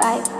Bye.